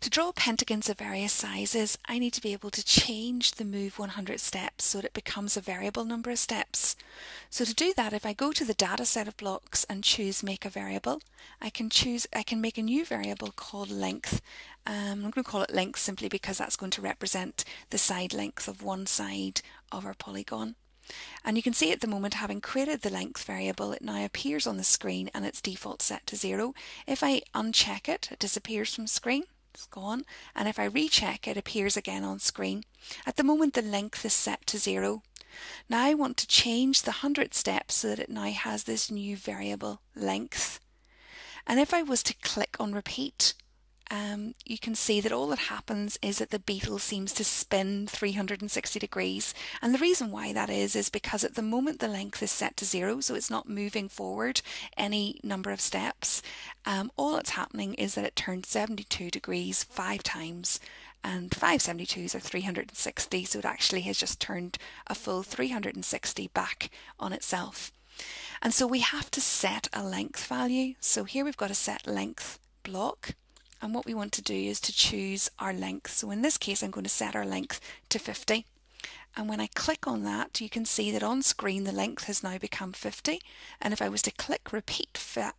To draw pentagons of various sizes, I need to be able to change the move 100 steps so that it becomes a variable number of steps. So to do that, if I go to the data set of blocks and choose make a variable, I can choose, I can make a new variable called length. Um, I'm going to call it length simply because that's going to represent the side length of one side of our polygon. And you can see at the moment, having created the length variable, it now appears on the screen and its default set to zero. If I uncheck it, it disappears from screen. It's gone. And if I recheck, it appears again on screen. At the moment, the length is set to zero. Now I want to change the 100 steps so that it now has this new variable length. And if I was to click on repeat, um, you can see that all that happens is that the beetle seems to spin 360 degrees. And the reason why that is, is because at the moment the length is set to zero, so it's not moving forward any number of steps. Um, all that's happening is that it turns 72 degrees five times and 572s are 360 so it actually has just turned a full 360 back on itself and so we have to set a length value so here we've got a set length block and what we want to do is to choose our length. So in this case I'm going to set our length to 50 and when I click on that you can see that on screen the length has now become 50 and if I was to click repeat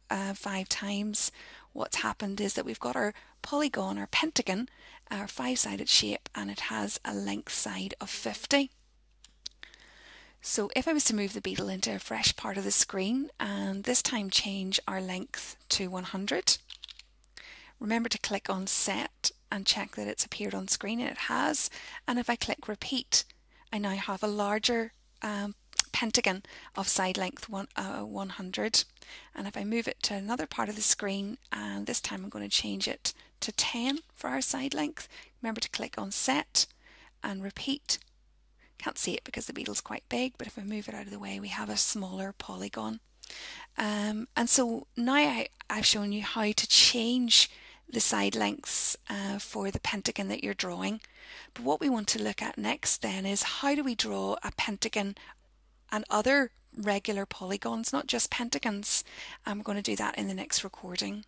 uh, five times what's happened is that we've got our polygon, our pentagon, our five-sided shape and it has a length side of 50. So if I was to move the beetle into a fresh part of the screen and this time change our length to 100 Remember to click on set and check that it's appeared on screen and it has. And if I click repeat, I now have a larger um, pentagon of side length one, uh, 100. And if I move it to another part of the screen, and this time I'm going to change it to 10 for our side length, remember to click on set and repeat. Can't see it because the beetle's quite big, but if I move it out of the way, we have a smaller polygon. Um, and so now I, I've shown you how to change the side lengths uh, for the pentagon that you're drawing. But what we want to look at next then is how do we draw a pentagon and other regular polygons, not just pentagons. We're going to do that in the next recording.